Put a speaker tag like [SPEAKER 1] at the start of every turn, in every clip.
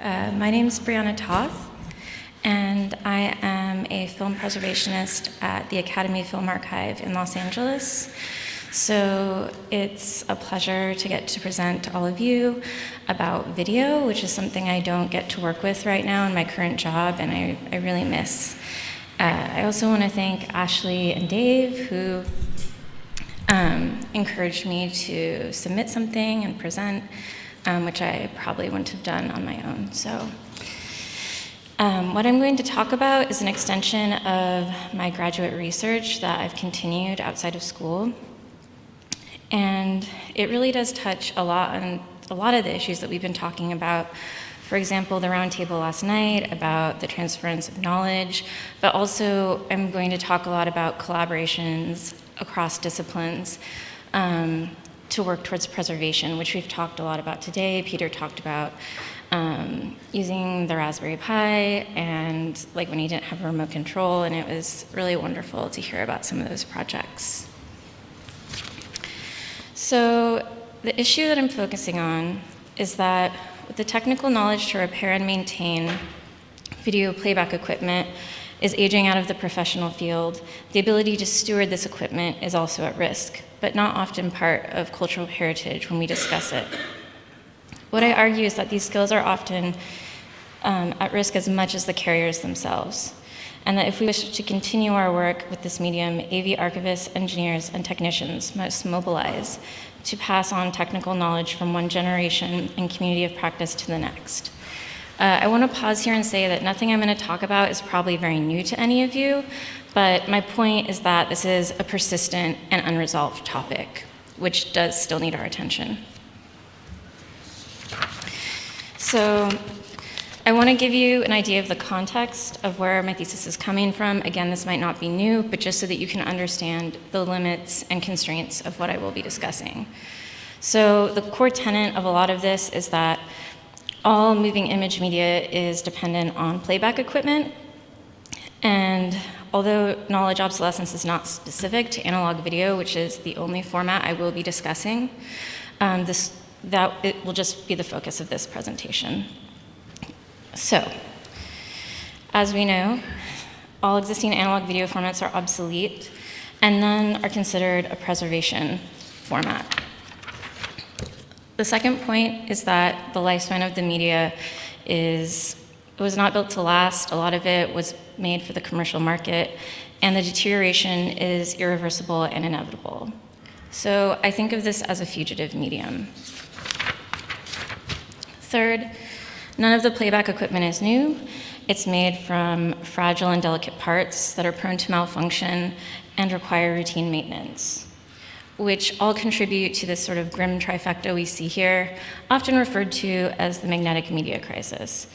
[SPEAKER 1] Uh, my name is Brianna Toth, and I am a film preservationist at the Academy Film Archive in Los Angeles. So it's a pleasure to get to present to all of you about video, which is something I don't get to work with right now in my current job, and I, I really miss. Uh, I also want to thank Ashley and Dave, who um, encouraged me to submit something and present, um, which I probably wouldn't have done on my own. So. Um, what I'm going to talk about is an extension of my graduate research that I've continued outside of school. And it really does touch a lot on a lot of the issues that we've been talking about. For example, the roundtable last night about the transference of knowledge, but also I'm going to talk a lot about collaborations across disciplines um, to work towards preservation, which we've talked a lot about today. Peter talked about um, using the Raspberry Pi and like when he didn't have a remote control, and it was really wonderful to hear about some of those projects. So the issue that I'm focusing on is that with the technical knowledge to repair and maintain video playback equipment is aging out of the professional field, the ability to steward this equipment is also at risk, but not often part of cultural heritage when we discuss it. What I argue is that these skills are often um, at risk as much as the carriers themselves and that if we wish to continue our work with this medium, AV archivists, engineers, and technicians must mobilize to pass on technical knowledge from one generation and community of practice to the next. Uh, I want to pause here and say that nothing I'm going to talk about is probably very new to any of you, but my point is that this is a persistent and unresolved topic, which does still need our attention. So I want to give you an idea of the context of where my thesis is coming from. Again, this might not be new, but just so that you can understand the limits and constraints of what I will be discussing. So the core tenet of a lot of this is that all moving image media is dependent on playback equipment. And although knowledge obsolescence is not specific to analog video, which is the only format I will be discussing, um, this, that it will just be the focus of this presentation. So, as we know, all existing analog video formats are obsolete, and none are considered a preservation format. The second point is that the lifespan of the media is, it was not built to last. A lot of it was made for the commercial market, and the deterioration is irreversible and inevitable. So I think of this as a fugitive medium. Third, None of the playback equipment is new. It's made from fragile and delicate parts that are prone to malfunction and require routine maintenance, which all contribute to this sort of grim trifecta we see here, often referred to as the magnetic media crisis,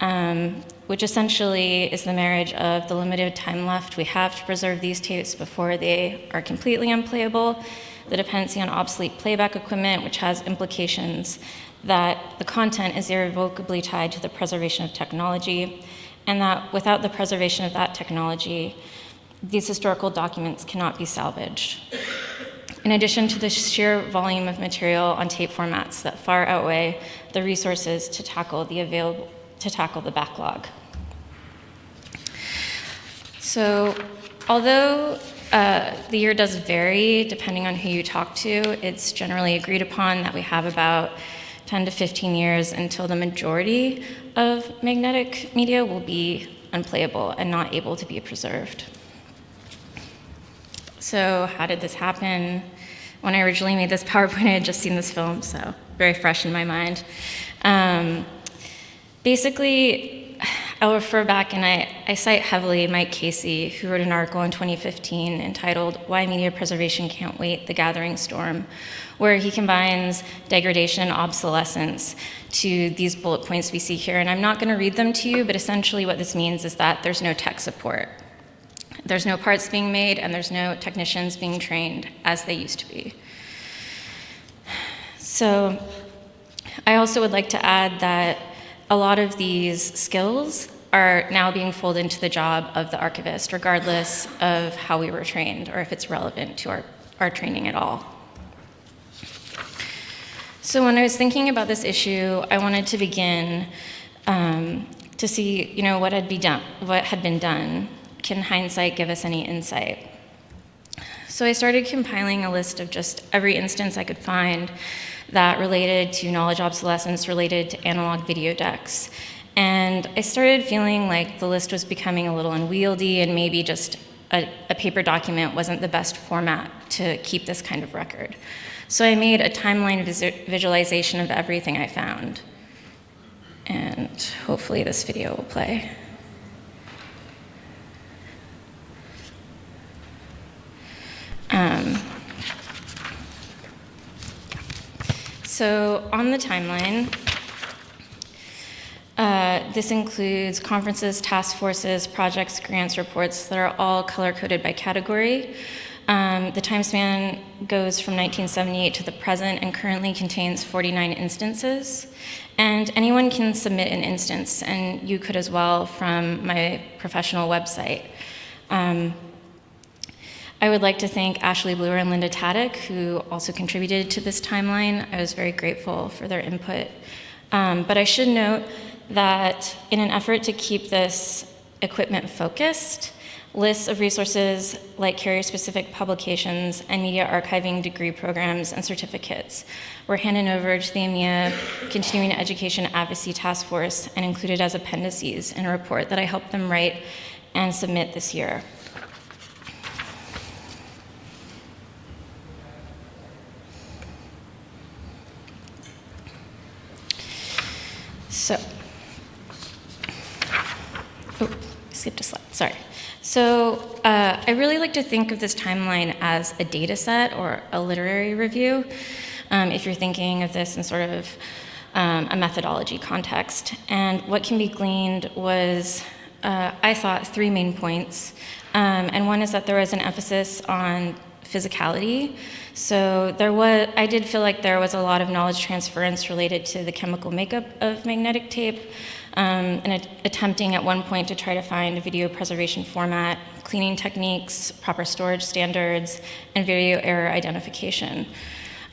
[SPEAKER 1] um, which essentially is the marriage of the limited time left we have to preserve these tapes before they are completely unplayable, the dependency on obsolete playback equipment, which has implications that the content is irrevocably tied to the preservation of technology, and that without the preservation of that technology, these historical documents cannot be salvaged. In addition to the sheer volume of material on tape formats that far outweigh the resources to tackle the available, to tackle the backlog. So, although uh, the year does vary depending on who you talk to, it's generally agreed upon that we have about 10 to 15 years until the majority of magnetic media will be unplayable and not able to be preserved. So how did this happen? When I originally made this PowerPoint, I had just seen this film, so very fresh in my mind. Um, basically, I'll refer back and I, I cite heavily Mike Casey, who wrote an article in 2015 entitled Why Media Preservation Can't Wait, The Gathering Storm, where he combines degradation and obsolescence to these bullet points we see here. And I'm not going to read them to you, but essentially what this means is that there's no tech support. There's no parts being made and there's no technicians being trained as they used to be. So I also would like to add that a lot of these skills are now being folded into the job of the archivist, regardless of how we were trained or if it's relevant to our, our training at all. So when I was thinking about this issue, I wanted to begin um, to see, you know, what had, be done, what had been done. Can hindsight give us any insight? So I started compiling a list of just every instance I could find that related to knowledge obsolescence related to analog video decks. And I started feeling like the list was becoming a little unwieldy and maybe just a, a, paper document wasn't the best format to keep this kind of record. So I made a timeline visualization of everything I found. And hopefully this video will play. So on the timeline, uh, this includes conferences, task forces, projects, grants, reports that are all color-coded by category. Um, the time span goes from 1978 to the present and currently contains 49 instances. And anyone can submit an instance, and you could as well from my professional website. Um, I would like to thank Ashley Blewer and Linda Tadic, who also contributed to this timeline. I was very grateful for their input. Um, but I should note that in an effort to keep this equipment focused, lists of resources like carrier-specific publications and media archiving degree programs and certificates were handed over to the AMIA Continuing Education Advocacy Task Force and included as appendices in a report that I helped them write and submit this year. So, oh, skipped a slide, sorry. So uh, I really like to think of this timeline as a data set or a literary review, um, if you're thinking of this in sort of um, a methodology context. And what can be gleaned was, uh, I thought, three main points. Um, and one is that there was an emphasis on physicality. So there was, I did feel like there was a lot of knowledge transference related to the chemical makeup of magnetic tape, um, and attempting at one point to try to find a video preservation format, cleaning techniques, proper storage standards, and video error identification.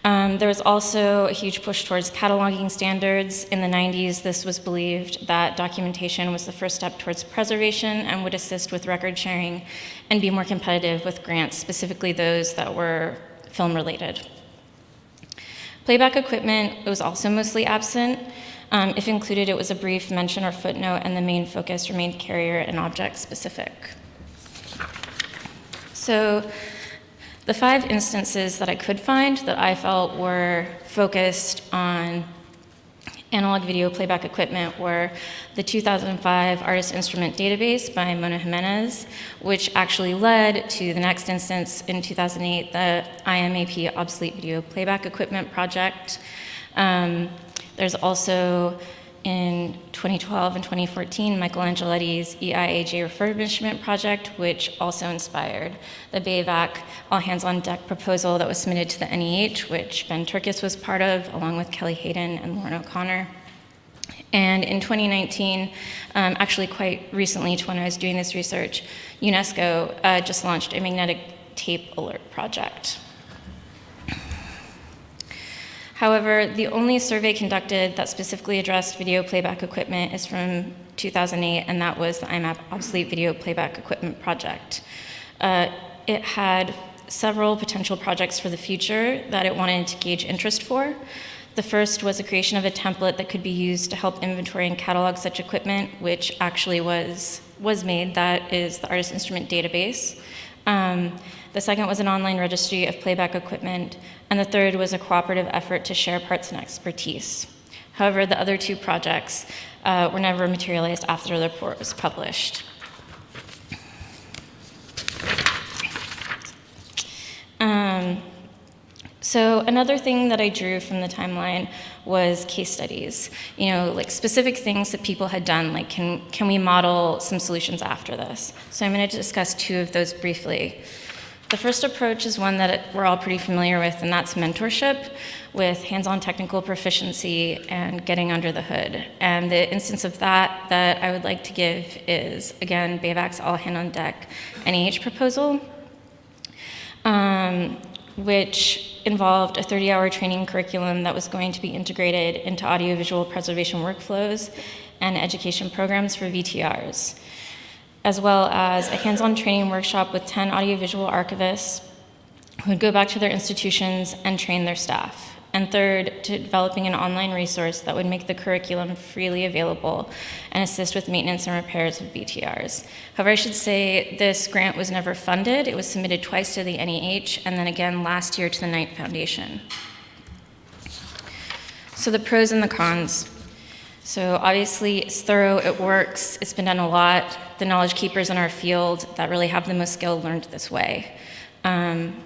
[SPEAKER 1] Um, there was also a huge push towards cataloging standards. In the 90s, this was believed that documentation was the first step towards preservation and would assist with record sharing and be more competitive with grants, specifically those that were film related. Playback equipment was also mostly absent. Um, if included, it was a brief mention or footnote, and the main focus remained carrier and object specific. So the five instances that I could find that I felt were focused on analog video playback equipment were the 2005 Artist Instrument Database by Mona Jimenez, which actually led to the next instance in 2008, the IMAP Obsolete Video Playback Equipment Project. Um, there's also in 2012 and 2014, Michael Angeletti's EIAJ refurbishment project, which also inspired the BAVAC All Hands on Deck proposal that was submitted to the NEH, which Ben Turkus was part of, along with Kelly Haydon and Lauren O'Connor. And in 2019, um, actually quite recently to when I was doing this research, UNESCO uh, just launched a magnetic tape alert project. However, the only survey conducted that specifically addressed video playback equipment is from 2008, and that was the IMAP Obsolete Video Playback Equipment Project. Uh, it had several potential projects for the future that it wanted to gauge interest for. The first was the creation of a template that could be used to help inventory and catalog such equipment, which actually was, was made. That is the Artist Instrument Database. Um, the second was an online registry of playback equipment, and the third was a cooperative effort to share parts and expertise. However, the other two projects uh, were never materialized after the report was published. Um, so another thing that I drew from the timeline was case studies. You know, like specific things that people had done, like can, can we model some solutions after this? So I'm gonna discuss two of those briefly. The first approach is one that we're all pretty familiar with, and that's mentorship with hands-on technical proficiency and getting under the hood. And the instance of that that I would like to give is, again, BAVAC's All Hand on Deck NEH proposal, um, which involved a 30-hour training curriculum that was going to be integrated into audiovisual preservation workflows and education programs for VTRs, as well as a hands-on training workshop with 10 audiovisual archivists who would go back to their institutions and train their staff. And third, to developing an online resource that would make the curriculum freely available and assist with maintenance and repairs of VTRs. However, I should say this grant was never funded. It was submitted twice to the NEH and then again last year to the Knight Foundation. So the pros and the cons. So obviously it's thorough, it works, it's been done a lot. The knowledge keepers in our field that really have the most skill learned this way. Um,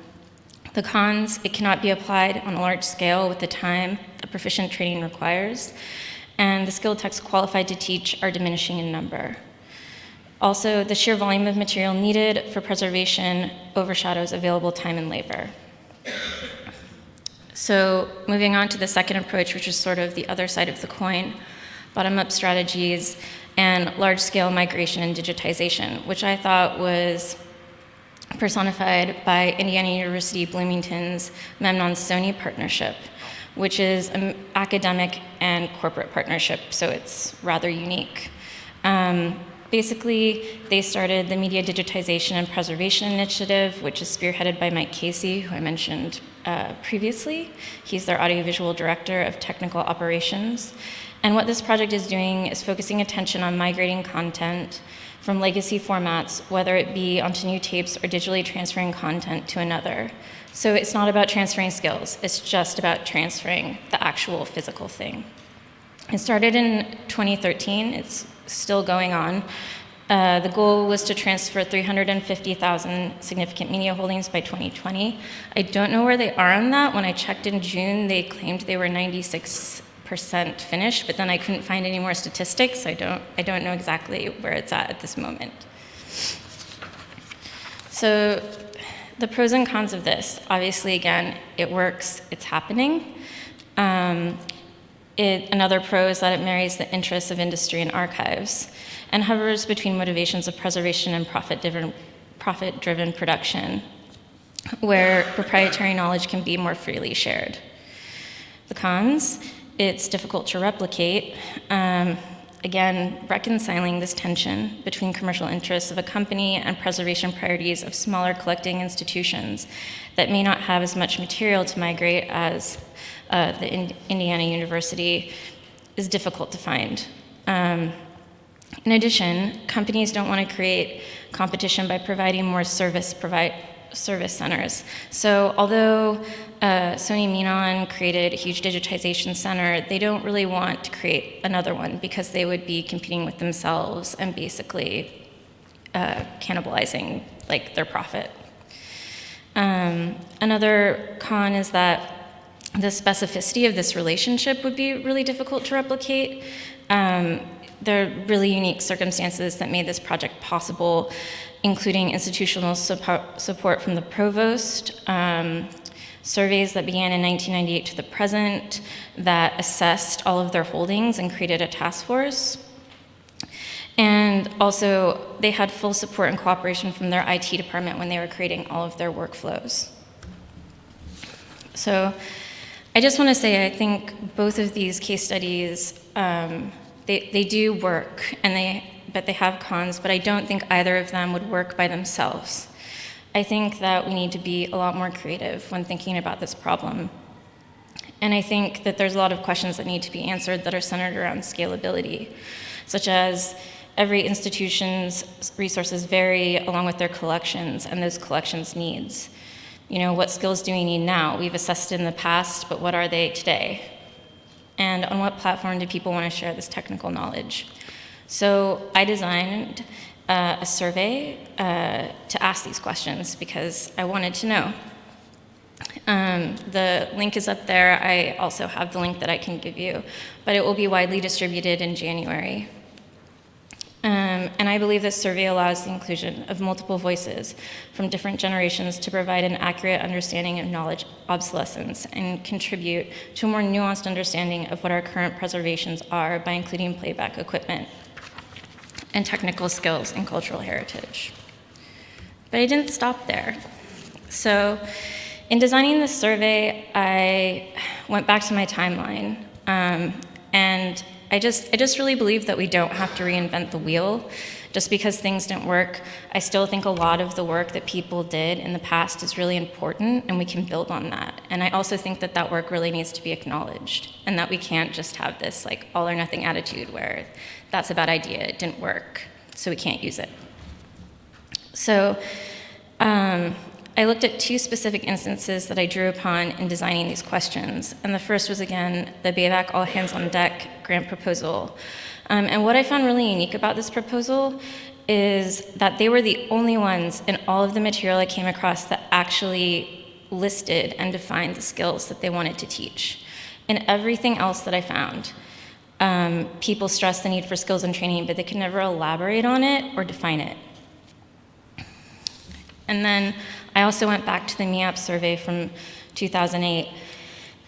[SPEAKER 1] the cons, it cannot be applied on a large scale with the time a proficient training requires, and the skilled techs qualified to teach are diminishing in number. Also, the sheer volume of material needed for preservation overshadows available time and labor. So moving on to the second approach, which is sort of the other side of the coin, bottom-up strategies and large-scale migration and digitization, which I thought was personified by Indiana University Bloomington's Memnon-Sony partnership, which is an academic and corporate partnership, so it's rather unique. Um, basically, they started the Media Digitization and Preservation Initiative, which is spearheaded by Mike Casey, who I mentioned uh, previously. He's their audiovisual director of technical operations. And what this project is doing is focusing attention on migrating content from legacy formats, whether it be onto new tapes or digitally transferring content to another. So it's not about transferring skills, it's just about transferring the actual physical thing. It started in 2013, it's still going on. Uh, the goal was to transfer 350,000 significant media holdings by 2020. I don't know where they are on that. When I checked in June, they claimed they were 96 percent finished, but then I couldn't find any more statistics. So I don't, I don't know exactly where it's at at this moment. So the pros and cons of this, obviously, again, it works, it's happening. Um, it, another pro is that it marries the interests of industry and archives and hovers between motivations of preservation and profit-driven profit -driven production, where proprietary knowledge can be more freely shared. The cons, it's difficult to replicate. Um, again, reconciling this tension between commercial interests of a company and preservation priorities of smaller collecting institutions that may not have as much material to migrate as uh, the in Indiana University is difficult to find. Um, in addition, companies don't want to create competition by providing more service provide service centers. So although uh, Sony Memnon created a huge digitization center, they don't really want to create another one because they would be competing with themselves and basically uh, cannibalizing like their profit. Um, another con is that the specificity of this relationship would be really difficult to replicate. Um, there are really unique circumstances that made this project possible including institutional support from the provost, um, surveys that began in 1998 to the present that assessed all of their holdings and created a task force. And also, they had full support and cooperation from their IT department when they were creating all of their workflows. So I just want to say I think both of these case studies, um, they, they do work and they but they have cons, but I don't think either of them would work by themselves. I think that we need to be a lot more creative when thinking about this problem. And I think that there's a lot of questions that need to be answered that are centered around scalability, such as every institution's resources vary along with their collections and those collections' needs. You know, what skills do we need now? We've assessed in the past, but what are they today? And on what platform do people want to share this technical knowledge? So I designed uh, a survey uh, to ask these questions because I wanted to know. Um, the link is up there. I also have the link that I can give you, but it will be widely distributed in January. Um, and I believe this survey allows the inclusion of multiple voices from different generations to provide an accurate understanding of knowledge obsolescence and contribute to a more nuanced understanding of what our current preservations are by including playback equipment and technical skills and cultural heritage. But I didn't stop there. So in designing this survey, I went back to my timeline, um, and I just, I just really believe that we don't have to reinvent the wheel. Just because things didn't work, I still think a lot of the work that people did in the past is really important, and we can build on that. And I also think that that work really needs to be acknowledged, and that we can't just have this like all or nothing attitude where that's a bad idea, it didn't work, so we can't use it. So um, I looked at two specific instances that I drew upon in designing these questions. And the first was, again, the BAVAC All Hands on Deck grant proposal. Um, and what I found really unique about this proposal is that they were the only ones in all of the material I came across that actually listed and defined the skills that they wanted to teach. In everything else that I found, um, people stressed the need for skills and training, but they could never elaborate on it or define it. And then I also went back to the IMAP survey from 2008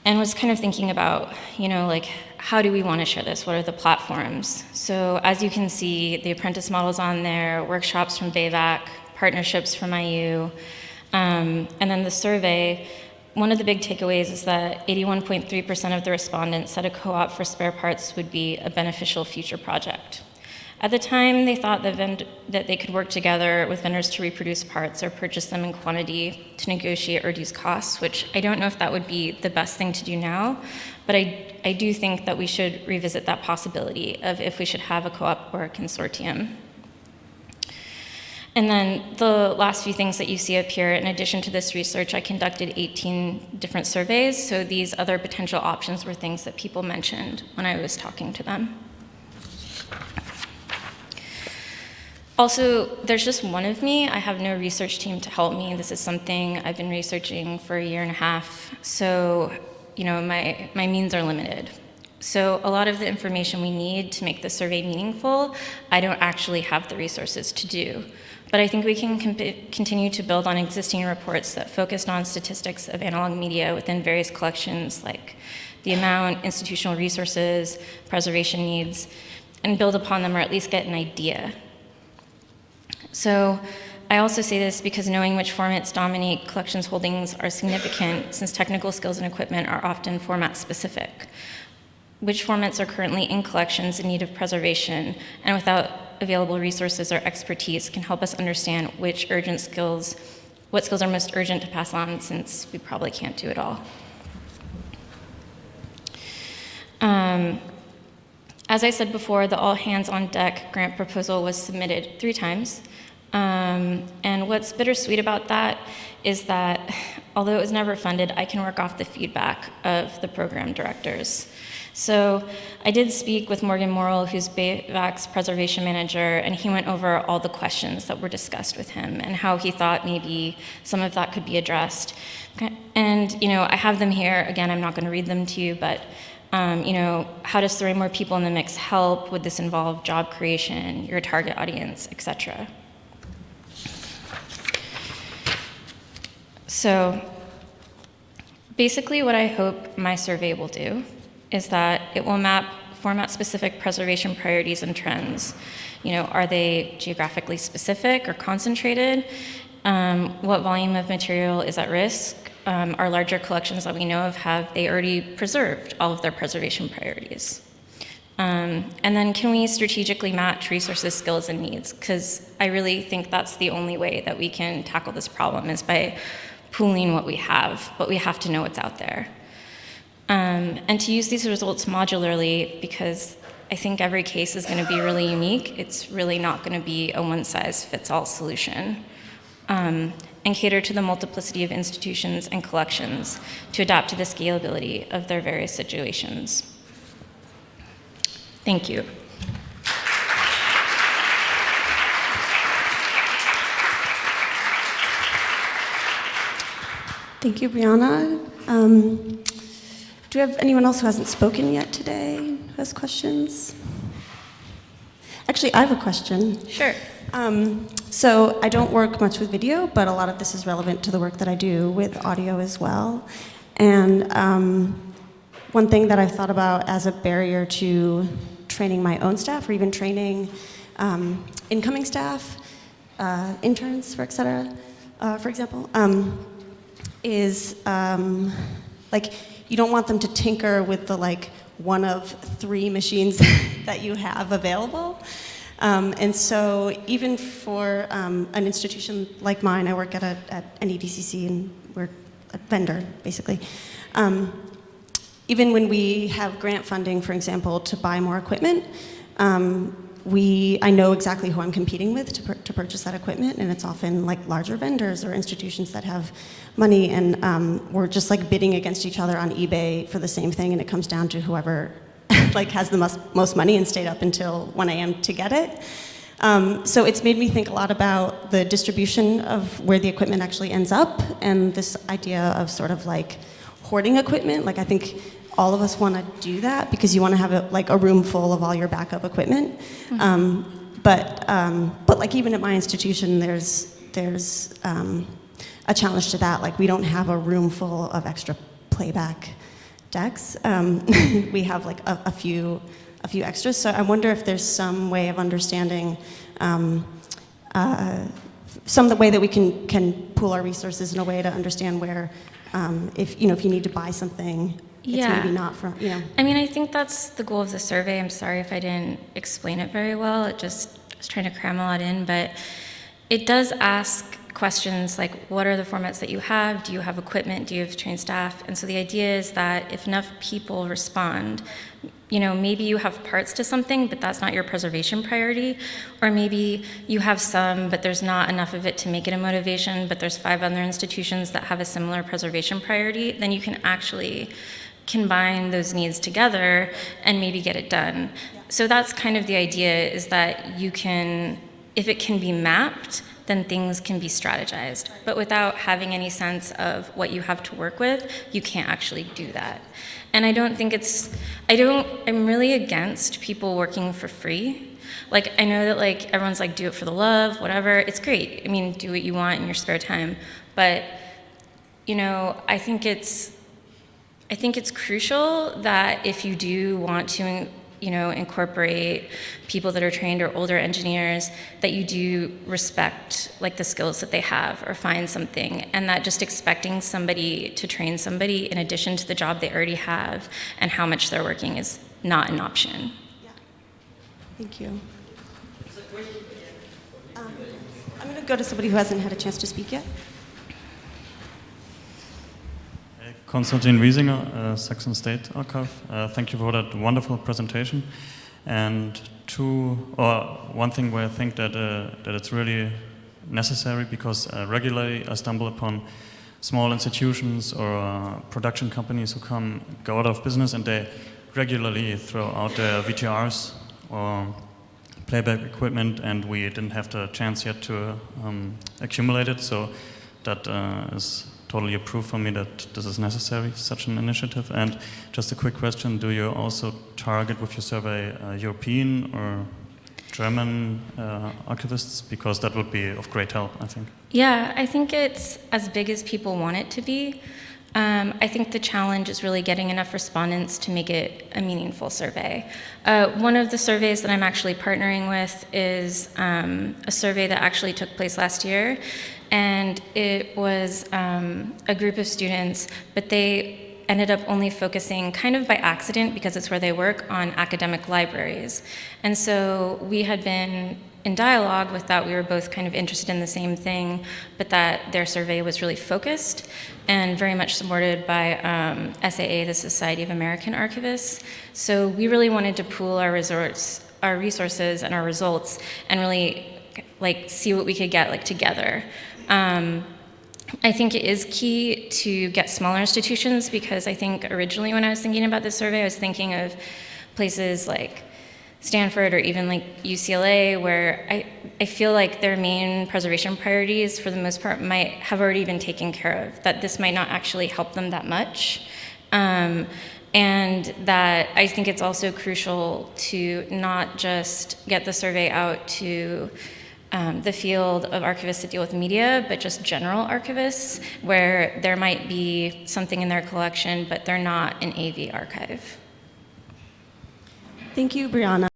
[SPEAKER 1] and was kind of thinking about, you know, like, how do we want to share this? What are the platforms? So as you can see, the apprentice models on there, workshops from BAVAC, partnerships from IU, um, and then the survey, one of the big takeaways is that 81.3% of the respondents said a co-op for spare parts would be a beneficial future project. At the time, they thought that, that, they could work together with vendors to reproduce parts or purchase them in quantity to negotiate or reduce costs, which I don't know if that would be the best thing to do now, but I, I do think that we should revisit that possibility of if we should have a co-op or a consortium. And then the last few things that you see up here, in addition to this research, I conducted 18 different surveys, so these other potential options were things that people mentioned when I was talking to them. Also, there's just one of me. I have no research team to help me. This is something I've been researching for a year and a half. So, you know, my, my means are limited. So a lot of the information we need to make the survey meaningful, I don't actually have the resources to do. But I think we can continue to build on existing reports that focused on statistics of analog media within various collections like the amount, institutional resources, preservation needs, and build upon them or at least get an idea so I also say this because knowing which formats dominate collections holdings are significant since technical skills and equipment are often format specific. Which formats are currently in collections in need of preservation and without available resources or expertise can help us understand which urgent skills, what skills are most urgent to pass on since we probably can't do it all. Um, as I said before, the All Hands on Deck grant proposal was submitted three times. Um, and what's bittersweet about that is that although it was never funded, I can work off the feedback of the program directors. So I did speak with Morgan Morel, who's BAVAC's preservation manager, and he went over all the questions that were discussed with him and how he thought maybe some of that could be addressed. And, you know, I have them here. Again, I'm not going to read them to you, but um, you know, how does throwing more people in the mix help? Would this involve job creation, your target audience, etc.? So basically what I hope my survey will do is that it will map format-specific preservation priorities and trends. You know, are they geographically specific or concentrated? Um, what volume of material is at risk? um, our larger collections that we know of have they already preserved all of their preservation priorities? Um, and then can we strategically match resources, skills, and needs? Because I really think that's the only way that we can tackle this problem is by pooling what we have, but we have to know what's out there. Um, and to use these results modularly because I think every case is going to be really unique. It's really not going to be a one-size-fits-all solution. Um, and cater to the multiplicity of institutions and collections to adapt to the scalability of their various situations. Thank you.
[SPEAKER 2] Thank you, Brianna. Um, do we have anyone else who hasn't spoken yet today who has questions? Actually, I have a question.
[SPEAKER 1] Sure.
[SPEAKER 2] Um, so I don't work much with video, but a lot of this is relevant to the work that I do with audio as well. And um, one thing that I've thought about as a barrier to training my own staff or even training um, incoming staff, uh, interns, for et cetera, uh, for example, um, is um, like you don't want them to tinker with the like one of three machines that you have available. Um, and so even for um, an institution like mine, I work at, a, at NEDCC and we're a vendor basically. Um, even when we have grant funding, for example, to buy more equipment, um, we, I know exactly who I'm competing with to, to purchase that equipment, and it's often like larger vendors or institutions that have money, and um, we're just like bidding against each other on eBay for the same thing, and it comes down to whoever like has the most, most money and stayed up until 1 a.m. to get it. Um, so it's made me think a lot about the distribution of where the equipment actually ends up, and this idea of sort of like hoarding equipment. Like I think all of us want to do that because you want to have a, like a room full of all your backup equipment. Um, but um, but like even at my institution, there's there's um, a challenge to that. Like we don't have a room full of extra playback decks. Um, we have like a, a few a few extras. So I wonder if there's some way of understanding. Um, uh, some of the way that we can, can pool our resources in a way to understand where, um, if, you know, if you need to buy something, it's
[SPEAKER 1] Yeah.
[SPEAKER 2] maybe not from, you know.
[SPEAKER 1] I mean, I think that's the goal of the survey. I'm sorry if I didn't explain it very well. It just I was trying to cram a lot in, but it does ask questions like what are the formats that you have? Do you have equipment? Do you have trained staff? And so the idea is that if enough people respond, you know, maybe you have parts to something, but that's not your preservation priority. Or maybe you have some, but there's not enough of it to make it a motivation, but there's five other institutions that have a similar preservation priority, then you can actually combine those needs together and maybe get it done. So that's kind of the idea is that you can, if it can be mapped, then things can be strategized. But without having any sense of what you have to work with, you can't actually do that. And I don't think it's, I don't, I'm really against people working for free. Like, I know that like everyone's like, do it for the love, whatever. It's great. I mean, do what you want in your spare time. But, you know, I think it's, I think it's crucial that if you do want to, you know, incorporate people that are trained or older engineers, that you do respect like the skills that they have or find something, and that just expecting somebody to train somebody in addition to the job they already have and how much they're working is not an option. Yeah.
[SPEAKER 2] Thank you. Um, I'm going to go to somebody who hasn't had a chance to speak yet.
[SPEAKER 3] Konstantin Wiesinger, uh, Saxon State Archive. Uh, thank you for that wonderful presentation. And two, or one thing where I think that uh, that it's really necessary because uh, regularly I stumble upon small institutions or uh, production companies who come go out of business and they regularly throw out their VTRs or playback equipment, and we didn't have the chance yet to um, accumulate it. So that uh, is totally approve for me that this is necessary, such an initiative. And just a quick question, do you also target with your survey uh, European or German uh, archivists? Because that would be of great help, I think.
[SPEAKER 1] Yeah, I think it's as big as people want it to be. Um, I think the challenge is really getting enough respondents to make it a meaningful survey. Uh, one of the surveys that I'm actually partnering with is um, a survey that actually took place last year, and it was um, a group of students, but they ended up only focusing kind of by accident because it's where they work on academic libraries. And so we had been in dialogue with that we were both kind of interested in the same thing, but that their survey was really focused and very much supported by um, SAA, the Society of American Archivists. So we really wanted to pool our resorts, our resources and our results and really like see what we could get like together. Um, I think it is key to get smaller institutions because I think originally when I was thinking about this survey, I was thinking of places like Stanford or even like UCLA where I, I feel like their main preservation priorities for the most part might have already been taken care of, that this might not actually help them that much. Um, and that I think it's also crucial to not just get the survey out to um, the field of archivists that deal with media, but just general archivists, where there might be something in their collection, but they're not an AV archive.
[SPEAKER 2] Thank you, Brianna.